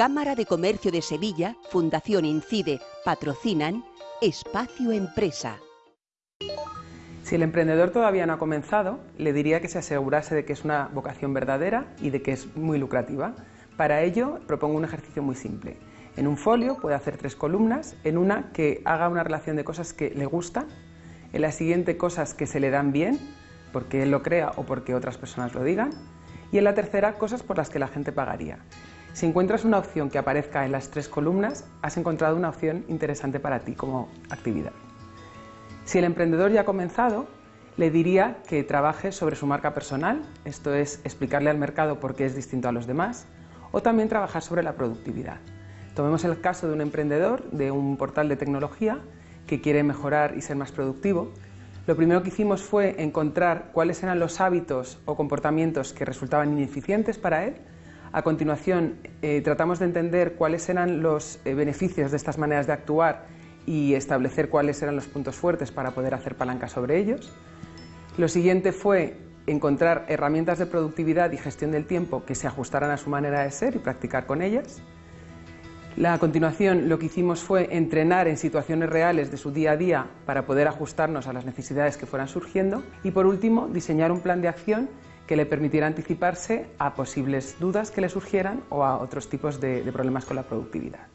Cámara de Comercio de Sevilla, Fundación Incide, patrocinan Espacio Empresa. Si el emprendedor todavía no ha comenzado, le diría que se asegurase de que es una vocación verdadera y de que es muy lucrativa. Para ello, propongo un ejercicio muy simple. En un folio puede hacer tres columnas, en una que haga una relación de cosas que le gustan, en la siguiente cosas que se le dan bien, porque él lo crea o porque otras personas lo digan, y en la tercera cosas por las que la gente pagaría. Si encuentras una opción que aparezca en las tres columnas, has encontrado una opción interesante para ti como actividad. Si el emprendedor ya ha comenzado, le diría que trabaje sobre su marca personal, esto es explicarle al mercado por qué es distinto a los demás, o también trabajar sobre la productividad. Tomemos el caso de un emprendedor de un portal de tecnología que quiere mejorar y ser más productivo. Lo primero que hicimos fue encontrar cuáles eran los hábitos o comportamientos que resultaban ineficientes para él. A continuación, eh, tratamos de entender cuáles eran los eh, beneficios de estas maneras de actuar y establecer cuáles eran los puntos fuertes para poder hacer palanca sobre ellos. Lo siguiente fue encontrar herramientas de productividad y gestión del tiempo que se ajustaran a su manera de ser y practicar con ellas. a continuación lo que hicimos fue entrenar en situaciones reales de su día a día para poder ajustarnos a las necesidades que fueran surgiendo y por último diseñar un plan de acción que le permitiera anticiparse a posibles dudas que le surgieran o a otros tipos de problemas con la productividad.